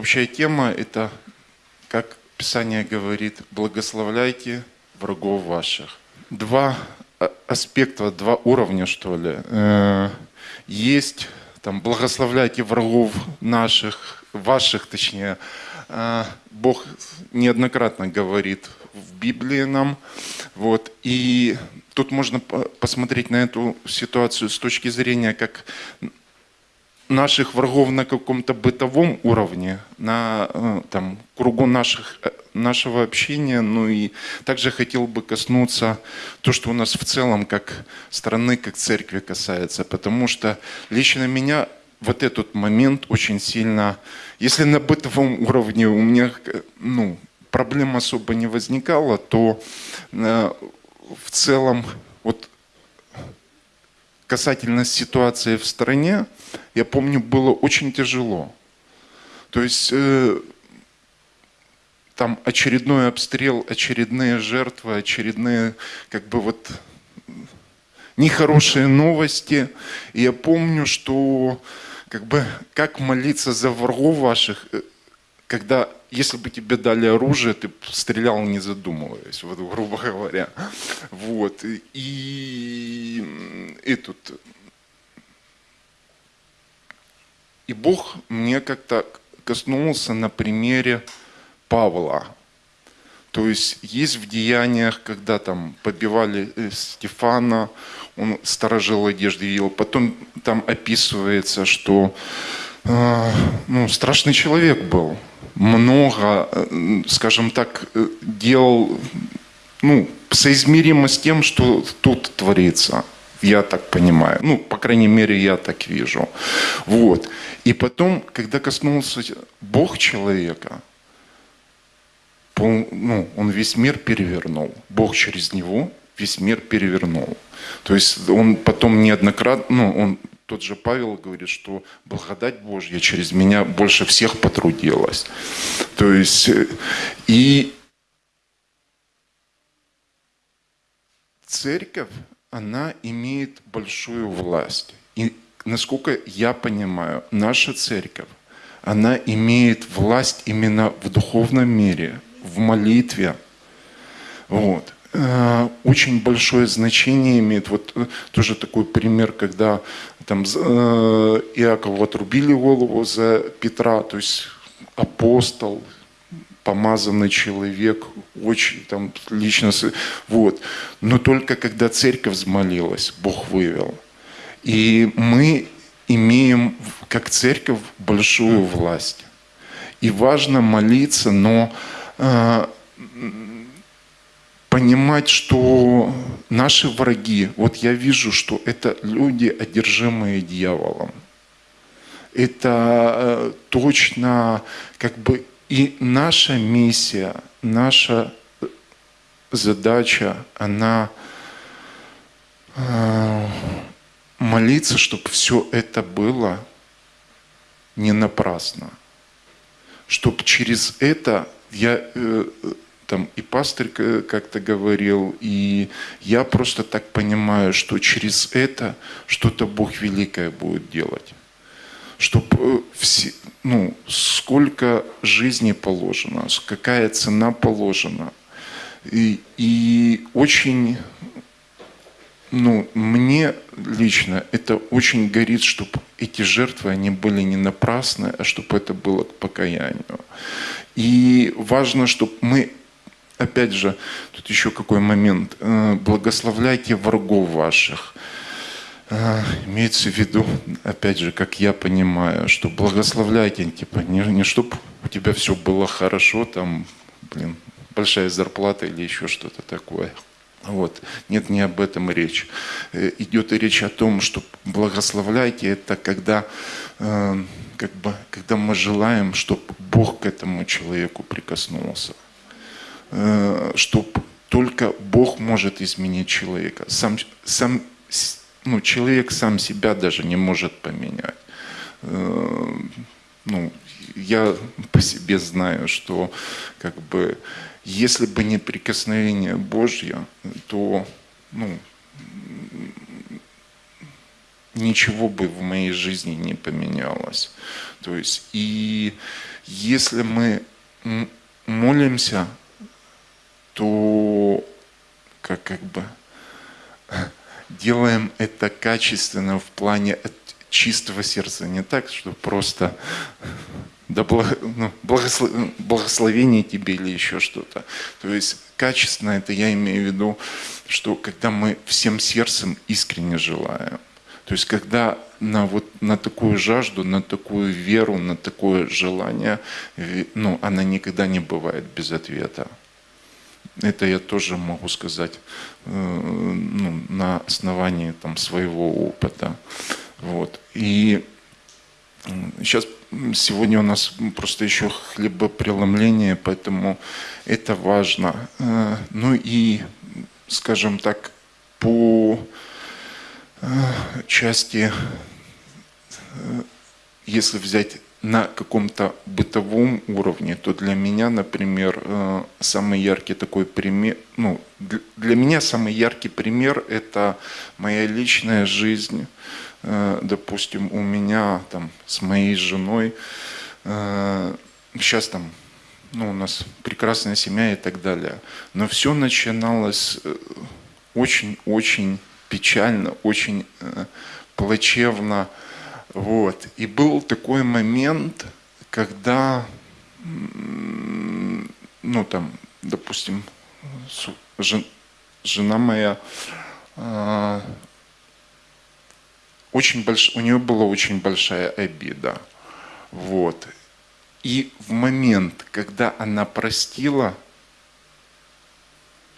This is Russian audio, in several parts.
общая тема – это, как Писание говорит, благословляйте врагов ваших. Два а, аспекта, два уровня, что ли. Э, есть там благословляйте врагов наших, ваших точнее. Э, Бог неоднократно говорит в Библии нам. Вот. И тут можно посмотреть на эту ситуацию с точки зрения, как наших врагов на каком-то бытовом уровне, на э, там, кругу наших, э, нашего общения. Ну и также хотел бы коснуться то, что у нас в целом как страны, как церкви касается. Потому что лично меня вот этот момент очень сильно, если на бытовом уровне у меня ну, проблем особо не возникало, то э, в целом вот касательно ситуации в стране, я помню, было очень тяжело. То есть э, там очередной обстрел, очередные жертвы, очередные как бы вот нехорошие новости. И я помню, что как бы как молиться за врагов ваших, э, когда если бы тебе дали оружие, ты стрелял не задумываясь, вот, грубо говоря. Вот. И, и тут... И Бог мне как-то коснулся на примере Павла. То есть есть в деяниях, когда там побивали э, Стефана, он сторожил одежды ел. Потом там описывается, что э, ну, страшный человек был много, э, скажем так, э, делал ну, соизмеримо с тем, что тут творится. Я так понимаю. Ну, по крайней мере, я так вижу. Вот. И потом, когда коснулся Бог человека, ну, он весь мир перевернул. Бог через него весь мир перевернул. То есть он потом неоднократно, ну, он тот же Павел говорит, что благодать Божья через меня больше всех потрудилась. То есть, и церковь, она имеет большую власть. И насколько я понимаю, наша церковь, она имеет власть именно в духовном мире, в молитве. Вот. Э, очень большое значение имеет. Вот э, тоже такой пример, когда там э, Иакову отрубили голову за Петра, то есть апостол, помазанный человек, очень там лично, вот. Но только когда церковь взмолилась, Бог вывел. И мы имеем, как церковь, большую власть. И важно молиться, но понимать, что наши враги, вот я вижу, что это люди, одержимые дьяволом. Это э, точно как бы и наша миссия, наша задача, она э, молиться, чтобы все это было не напрасно. Чтобы через это я э, там и пастырь как-то говорил, и я просто так понимаю, что через это что-то Бог великое будет делать. Чтобы э, все, ну, сколько жизни положено, какая цена положена. И, и очень, ну, мне лично это очень горит, чтобы эти жертвы, они были не напрасны, а чтобы это было к покаянию. И важно, чтобы мы опять же, тут еще какой момент. Э, благословляйте врагов ваших. Э, имеется в виду, опять же, как я понимаю, что благословляйте, типа, не, не чтобы у тебя все было хорошо, там, блин, большая зарплата или еще что-то такое. Вот. Нет, не об этом речь. Э, идет речь о том, что благословляйте, это когда, как бы, когда мы желаем, чтобы Бог к этому человеку прикоснулся. Э, что только Бог может изменить человека. Сам, сам, ну, человек сам себя даже не может поменять. Э, ну, я по себе знаю, что как бы, если бы не прикосновение Божье, то ну, ничего бы в моей жизни не поменялось. То есть, и если мы молимся, то как, как бы делаем это качественно в плане чистого сердца, не так, что просто да ну, благослов, благословение тебе или еще что-то. То есть качественно это я имею в виду, что когда мы всем сердцем искренне желаем. То есть когда на, вот, на такую жажду, на такую веру, на такое желание, ну, она никогда не бывает без ответа. Это я тоже могу сказать э, ну, на основании там, своего опыта. Вот. И сейчас сегодня у нас просто еще хлебопреломление, поэтому это важно. Э, ну и, скажем так, по э, части, если взять на каком-то бытовом уровне, то для меня, например, э, самый яркий такой пример, ну, для меня самый яркий пример – это моя личная жизнь. Э, допустим, у меня там с моей женой, сейчас э, там, ну, у нас прекрасная семья и так далее. Но все начиналось очень-очень печально, очень плачевно, вот. И был такой момент, когда, ну там, допустим, жена моя, а, очень больш... у нее была очень большая обида. Вот. И в момент, когда она простила,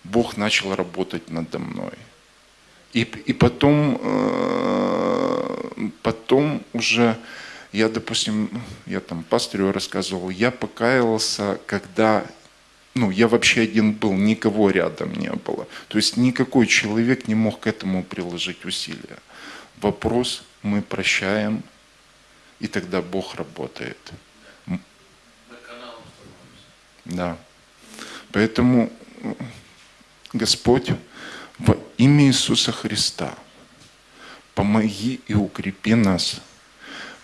Бог начал работать надо мной. И, и потом э, потом уже я, допустим, я там пастырю рассказывал, я покаялся, когда ну, я вообще один был, никого рядом не было. То есть никакой человек не мог к этому приложить усилия. Вопрос мы прощаем, и тогда Бог работает. Да. Поэтому Господь во имя Иисуса Христа – помоги и укрепи нас,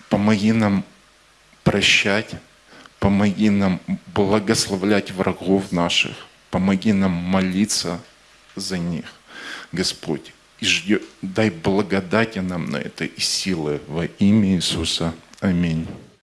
помоги нам прощать, помоги нам благословлять врагов наших, помоги нам молиться за них, Господь. И ждет, дай благодати нам на это и силы во имя Иисуса. Аминь.